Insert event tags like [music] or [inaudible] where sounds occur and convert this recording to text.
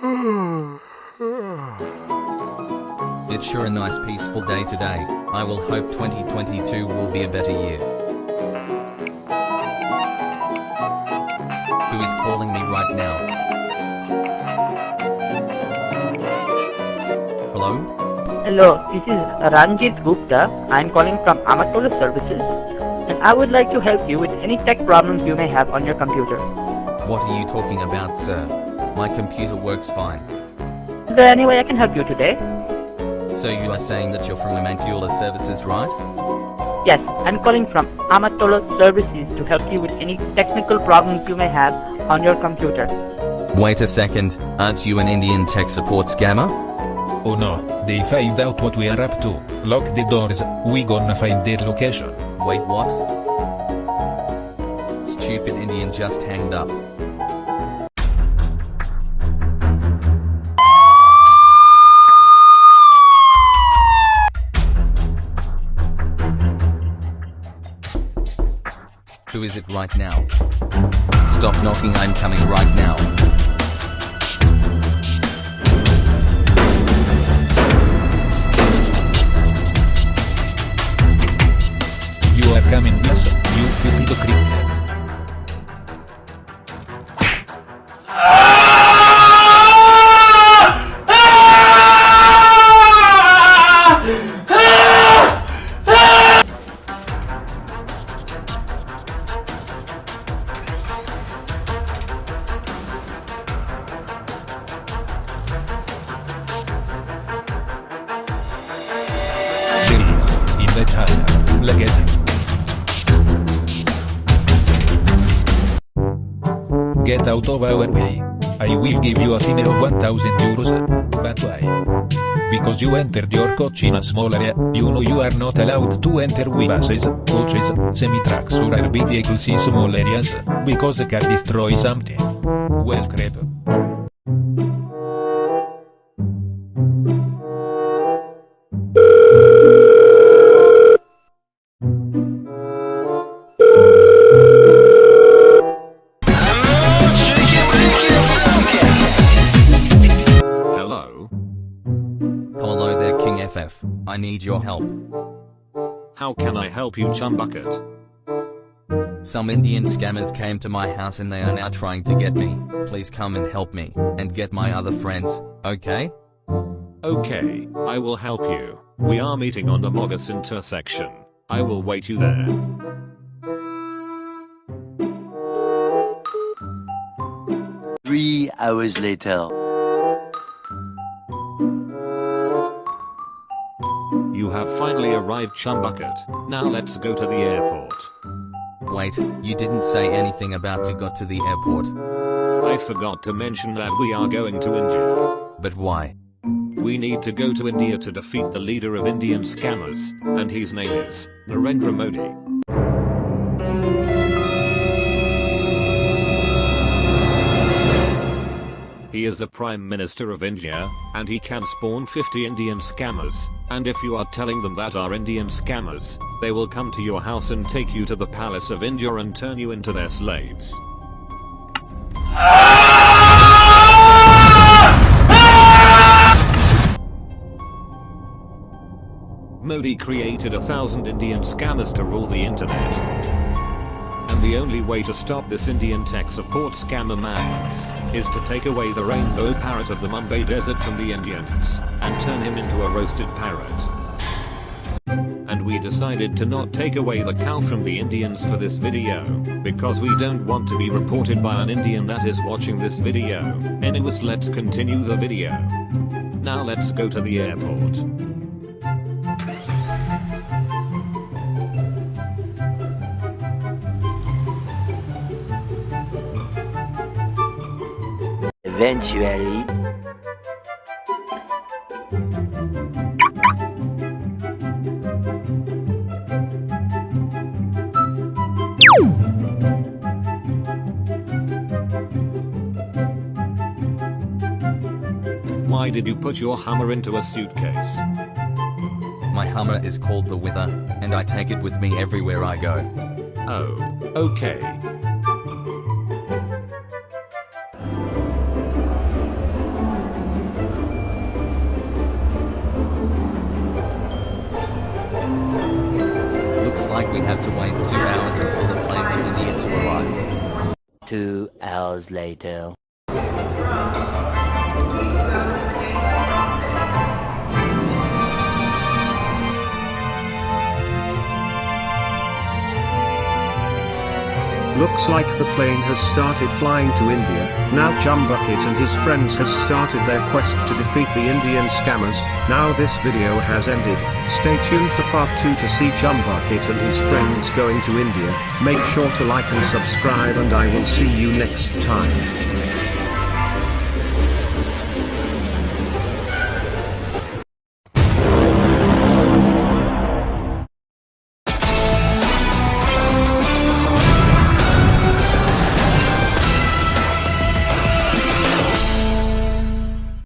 [sighs] It's sure a nice peaceful day today. I will hope 2022 will be a better year. Who is calling me right now? Hello? Hello, this is Ranjit Gupta. I am calling from Amatola Services and I would like to help you with any tech problems you may have on your computer. What are you talking about, sir? My computer works fine. Is there any way I can help you today? So you are saying that you're from Amantula Services, right? Yes, I'm calling from Amatola Services to help you with any technical problems you may have on your computer. Wait a second, aren't you an Indian tech support scammer? Oh no, they find out what we are up to. Lock the doors, we gonna find their location. Wait, what? Stupid Indian just hanged up. Who is it right now? Stop knocking, I'm coming right now. You are coming yes, you stupid cricket. Get out of our way. I will give you a fine of 1000 euros. But why? Because you entered your coach in a small area, you know you are not allowed to enter with buses, coaches, semi-trucks or other vehicles in small areas, because they can destroy something. Well crap. I need your help. How can I help you, Chumbucket? Some Indian scammers came to my house and they are now trying to get me. Please come and help me, and get my other friends, okay? Okay, I will help you. We are meeting on the Mogus intersection. I will wait you there. Three hours later. Arrived, Chumbucket. Now let's go to the airport. Wait, you didn't say anything about to got to the airport. I forgot to mention that we are going to India. But why? We need to go to India to defeat the leader of Indian scammers, and his name is Narendra Modi. Is the Prime Minister of India, and he can spawn 50 Indian scammers, and if you are telling them that are Indian scammers, they will come to your house and take you to the palace of India and turn you into their slaves. Modi created a thousand Indian scammers to rule the internet. And the only way to stop this Indian tech support scammer madness is to take away the rainbow parrot of the Mumbai desert from the Indians and turn him into a roasted parrot. And we decided to not take away the cow from the Indians for this video because we don't want to be reported by an Indian that is watching this video. Anyways let's continue the video. Now let's go to the airport. Eventually. Why did you put your hammer into a suitcase? My hammer is called the Wither, and I take it with me everywhere I go. Oh, okay. We have to wait two hours until the plane to India to arrive. Two hours later. Looks like the plane has started flying to India. Now Chumbucket and his friends has started their quest to defeat the Indian scammers. Now this video has ended. Stay tuned for part 2 to see Chumbucket and his friends going to India. Make sure to like and subscribe and I will see you next time.